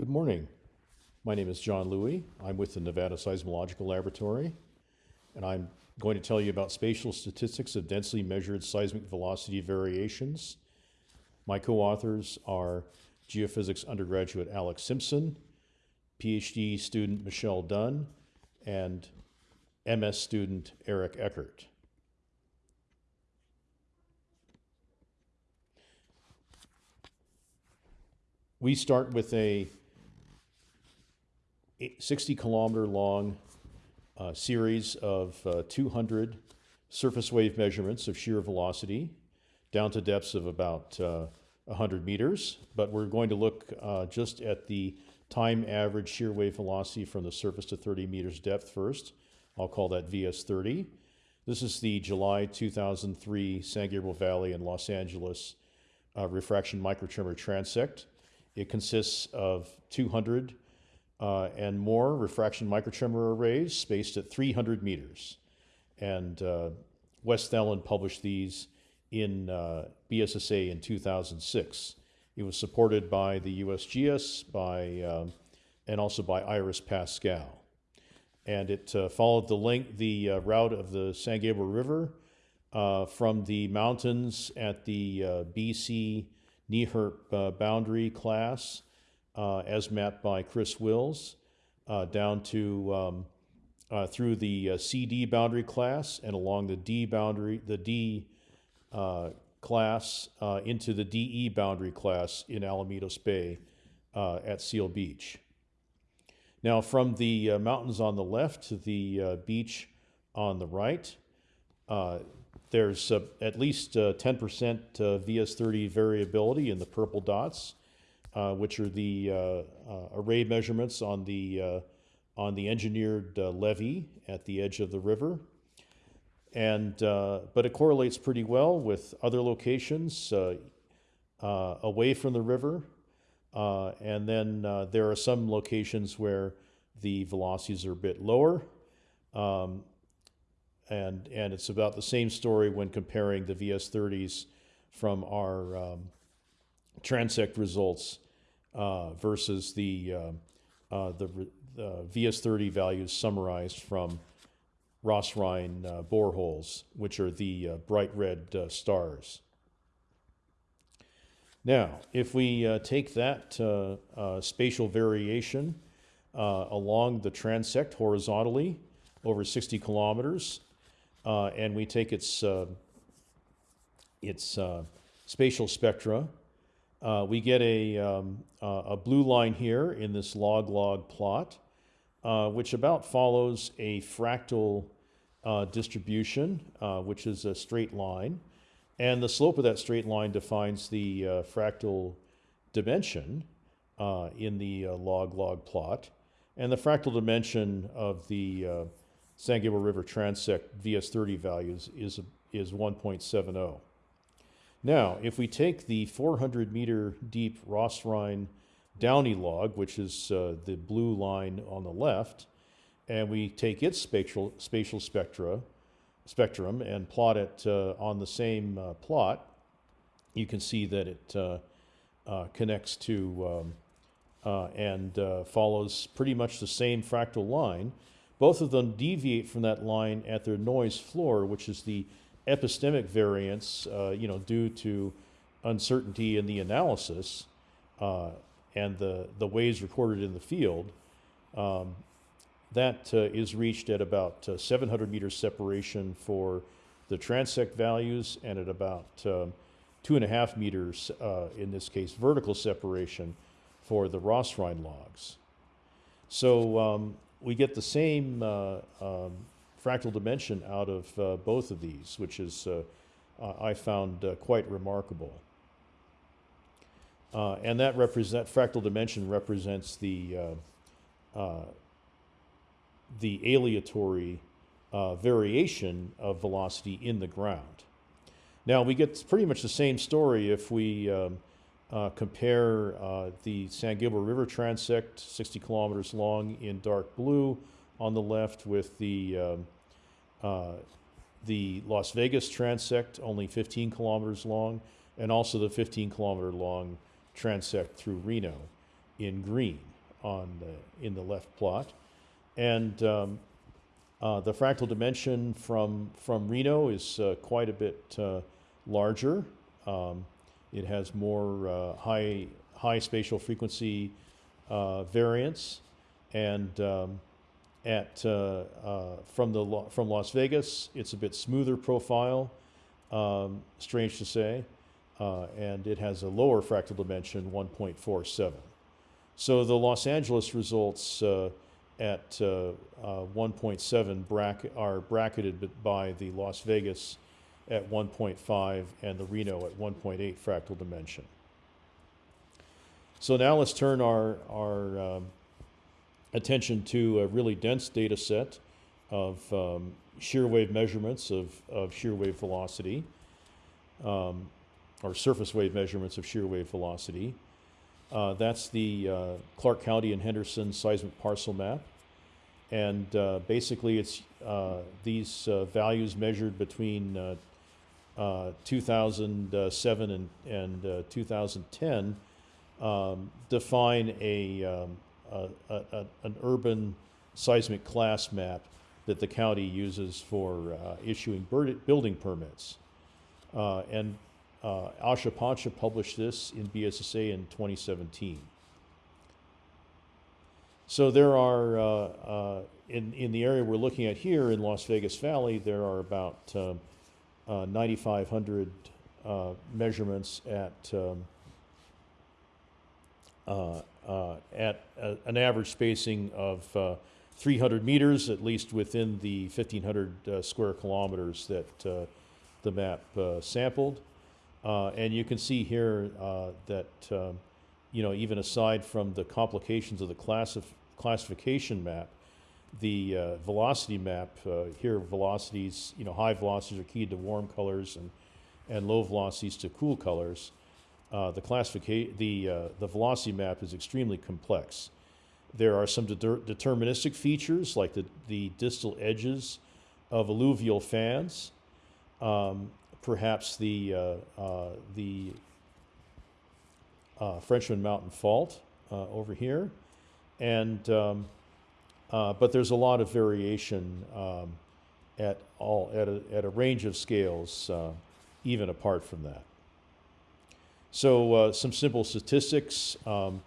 Good morning. My name is John Louie. I'm with the Nevada Seismological Laboratory, and I'm going to tell you about spatial statistics of densely measured seismic velocity variations. My co-authors are geophysics undergraduate Alex Simpson, PhD student Michelle Dunn, and MS student Eric Eckert. We start with a 60 kilometer long uh, series of uh, 200 surface wave measurements of shear velocity down to depths of about uh, 100 meters. But we're going to look uh, just at the time average shear wave velocity from the surface to 30 meters depth first. I'll call that VS30. This is the July 2003 San Gabriel Valley and Los Angeles uh, refraction microtremor transect. It consists of 200 uh, and more refraction microtremor arrays spaced at 300 meters. And uh, Wes Thelen published these in uh, BSSA in 2006. It was supported by the USGS by, um, and also by IRIS PASSCAL. And it uh, followed the, link, the uh, route of the San Gabriel River uh, from the mountains at the BC NEHRP boundary class uh, as mapped by Chris Wills, uh, down to um, uh, through the CD boundary class and along the D boundary, the D class into the DE boundary class in Alamitos Bay at Seal Beach. Now, from the uh, mountains on the left to the uh, beach on the right, uh, there's at least 10% VS30 variability in the purple dots uh, which are the uh, uh, array measurements on the, uh, on the engineered levee at the edge of the river. And, but it correlates pretty well with other locations away from the river. and then there are some locations where the velocities are a bit lower. Um, and, and it's about the same story when comparing the VS30s from our um, transect results uh, versus the, uh, uh the, the VS30 values summarized from ROSRINE uh, boreholes, which are the uh, bright red stars. Now, if we take that spatial variation along the transect horizontally over 60 kilometers, and we take its, its spatial spectra uh, we get a, um, uh, a blue line here in this log-log plot, uh, which about follows a fractal uh, distribution, uh, which is a straight line. And the slope of that straight line defines the uh, fractal dimension in the log-log plot. And the fractal dimension of the San Gabriel River transect VS30 values is, is 1.70. Now, if we take the 400 meter deep ROSRINE Downey log, which is uh, the blue line on the left, and we take its spatial, spatial spectra, spectrum and plot it uh, on the same uh, plot, you can see that it uh, uh, connects to um, uh, and follows pretty much the same fractal line. Both of them deviate from that line at their noise floor, which is the epistemic variance, uh, you know, due to uncertainty in the analysis uh, and the, the waves recorded in the field, um, that uh, is reached at about uh, 700 meters separation for the transect values and at about um, two and a half meters, uh, in this case, vertical separation for the ROSRINE logs. So um, we get the same uh, um, fractal dimension out of uh, both of these, which is, uh, uh I found uh, quite remarkable. Uh, and that represent fractal dimension represents the the aleatory variation of velocity in the ground. Now we get pretty much the same story if we um, uh, compare uh, the San Gabriel River transect, 60 kilometers long in dark blue, on the left with the, um, uh, the Las Vegas transect, only 15 kilometers long, and also the 15 kilometer long transect through Reno in green on the, in the left plot. And um, uh, the fractal dimension from, from Reno is uh, quite a bit uh, larger. Um, it has more uh, high, high spatial frequency uh, variance. And um, at, uh, uh, from, the, from Las Vegas, it's a bit smoother profile, um, strange to say. Uh, and it has a lower fractal dimension, 1.47. So the Los Angeles results uh, at uh, uh, 1.7 bracket, are bracketed by the Las Vegas at 1.5 and the Reno at 1.8 fractal dimension. So now let's turn our, our um, attention to a really dense data set of um, shear wave measurements of, of shear wave velocity, um, or surface wave measurements of shear wave velocity. Uh, that's the uh, Clark County and Henderson seismic parcel map. And uh, basically, it's uh, these uh, values measured between uh, uh, 2007 and, and uh, 2010 um, define a, um, a, a, an urban seismic class map that the county uses for uh, issuing building permits. Uh, and uh, Aasha Pancha published this in BSSA in 2017. So there are, uh, uh, in, in the area we're looking at here in Las Vegas Valley, there are about um, uh, 9,500 uh, measurements at, um, at a, an average spacing of uh, 300 meters, at least within the 1,500 uh, square kilometers that uh, the map uh, sampled. Uh, and you can see here uh, that, um, you know, even aside from the complications of the classif- classification map, the uh, velocity map uh, here, velocities, you know, high velocities are keyed to warm colors and, and low velocities to cool colors. Uh, the classification, the, uh, the velocity map is extremely complex. There are some deter- deterministic features like the, the distal edges of alluvial fans, um, perhaps the, uh, uh, the uh, Frenchman Mountain Fault uh, over here. And, um, but there's a lot of variation um, at all, at a, at a range of scales, even apart from that. So uh, some simple statistics. Um,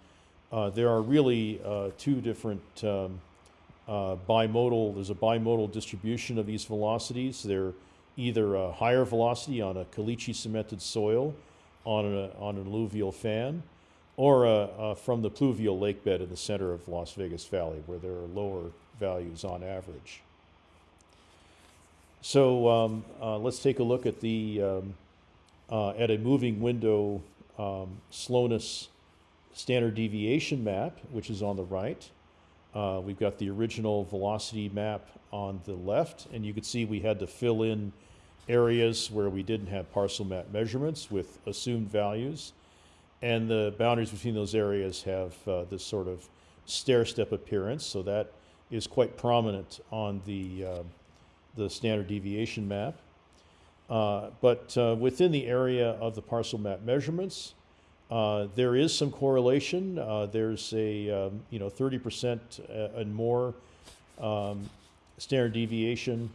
uh, there are really uh, two different um, uh, bimodal, there's a bimodal distribution of these velocities. They're either a higher velocity on a caliche cemented soil on, a, on an alluvial fan, or from the pluvial lake bed in the center of Las Vegas Valley, where there are lower values on average. So um, uh, let's take a look at the um, uh, at a moving window um, slowness standard deviation map, which is on the right. Uh, we've got the original velocity map on the left, and you can see we had to fill in areas where we didn't have parcel map measurements with assumed values. And the boundaries between those areas have uh, this sort of stair step appearance, so that is quite prominent on the, uh, the standard deviation map. Uh, but uh, within the area of the parcel map measurements, uh, there is some correlation. Uh, there's a um, you know 30% and more um, standard deviation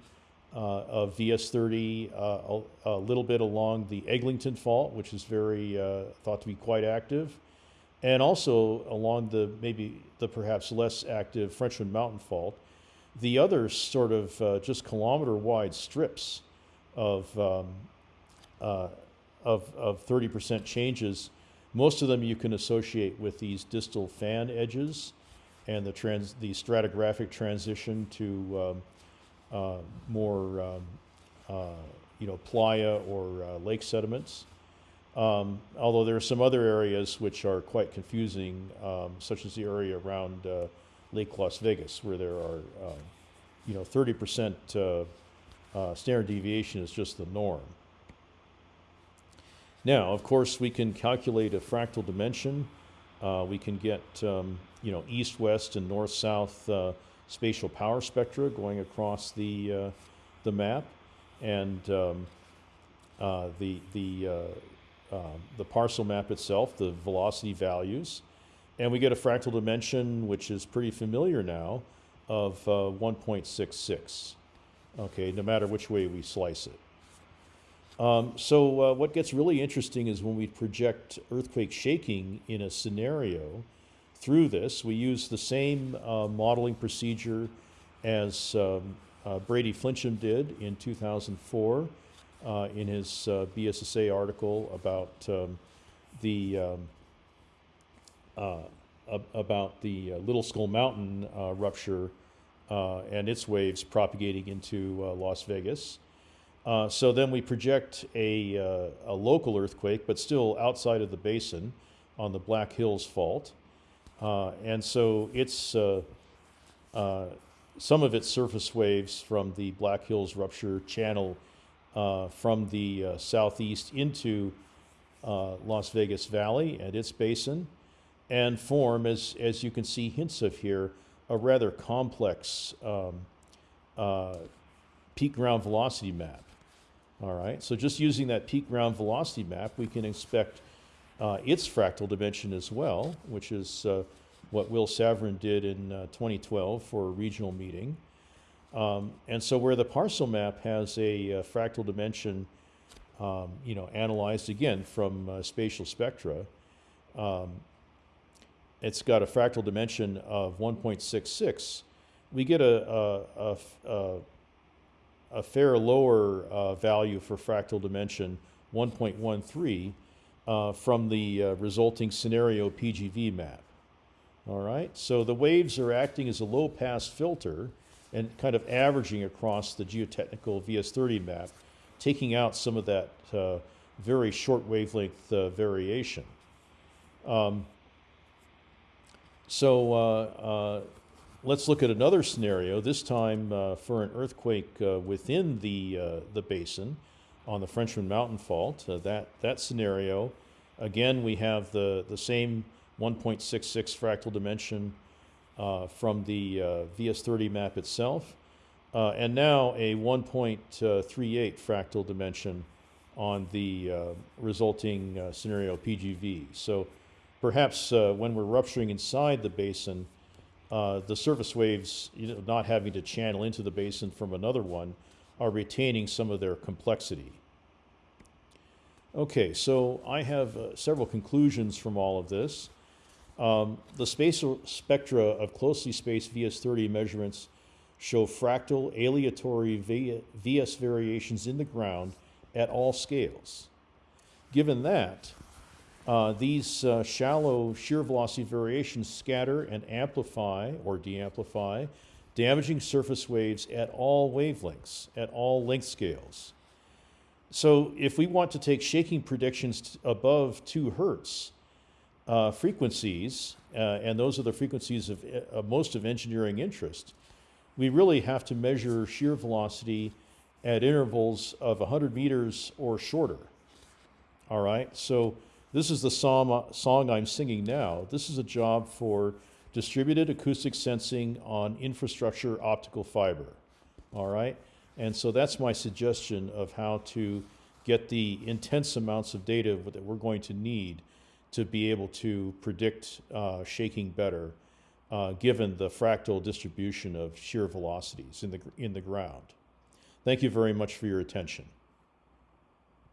uh, of VS30, uh, a, a little bit along the Eglington Fault, which is very uh, thought to be quite active, and also along the maybe the perhaps less active Frenchman Mountain Fault. The other sort of uh, just kilometer wide strips of um, uh, of of 30% changes. Most of them you can associate with these distal fan edges and the trans the stratigraphic transition to um, uh, more um, uh, you know playa or uh, lake sediments. Um, although there are some other areas which are quite confusing, um, such as the area around uh, Lake Las Vegas, where there are uh, you know 30% uh, standard deviation is just the norm. Now, of course, we can calculate a fractal dimension. Uh, we can get, um, you know, east-west and north-south uh, spatial power spectra going across the uh, the map, and um, uh, the the uh, uh, the parcel map itself, the velocity values, and we get a fractal dimension, which is pretty familiar now, of uh, 1.66. Okay, no matter which way we slice it. Um, so uh, what gets really interesting is when we project earthquake shaking in a scenario through this, we use the same uh, modeling procedure as um, uh, Brady Flinchum did in 2004 uh, in his uh, BSSA article about um, the um, uh, about the Little Skull Mountain rupture uh, and its waves propagating into uh, Las Vegas. Uh, so then we project a, uh, a local earthquake, but still outside of the basin on the Black Hills Fault. Uh, and so it's uh, some of its surface waves from the Black Hills rupture channel from the southeast into Las Vegas Valley and its basin and form, as, as you can see hints of here, a rather complex um, uh, peak ground velocity map. All right, so just using that peak ground velocity map, we can expect uh, its fractal dimension as well, which is uh, what Will Savran did in uh, 2012 for a regional meeting. Um, and so where the parcel map has a uh, fractal dimension, um, you know, analyzed again from uh, spatial spectra, um, it's got a fractal dimension of 1.66. We get a, a, a, a fair lower uh, value for fractal dimension, 1.13, uh, from the uh, resulting scenario PGV map. All right, so the waves are acting as a low pass filter and kind of averaging across the geotechnical VS30 map, taking out some of that uh, very short wavelength uh, variation. Um, so uh, uh, let's look at another scenario, this time uh, for an earthquake uh, within the, the basin on the Frenchman Mountain Fault. That, that scenario, again, we have the, the same 1.66 fractal dimension from the uh, VS30 map itself, uh, and now a 1.38 fractal dimension on the uh, resulting uh, scenario PGV. So perhaps uh, when we're rupturing inside the basin, uh, the surface waves, you know, not having to channel into the basin from another one, are retaining some of their complexity. Okay, so I have uh, several conclusions from all of this. Um, the spatial spectra of closely spaced VS30 measurements show fractal aleatory VS variations in the ground at all scales. Given that, uh, these uh, shallow shear velocity variations scatter and amplify or de-amplify, damaging surface waves at all wavelengths, at all length scales. So if we want to take shaking predictions above two hertz uh, frequencies, uh, and those are the frequencies of, of most of engineering interest, we really have to measure shear velocity at intervals of 100 meters or shorter. All right, so this is the song, I'm singing now. This is a job for distributed acoustic sensing on infrastructure optical fiber. All right, and so that's my suggestion of how to get the intense amounts of data that we're going to need to be able to predict uh, shaking better, uh, given the fractal distribution of shear velocities in the, in the ground. Thank you very much for your attention.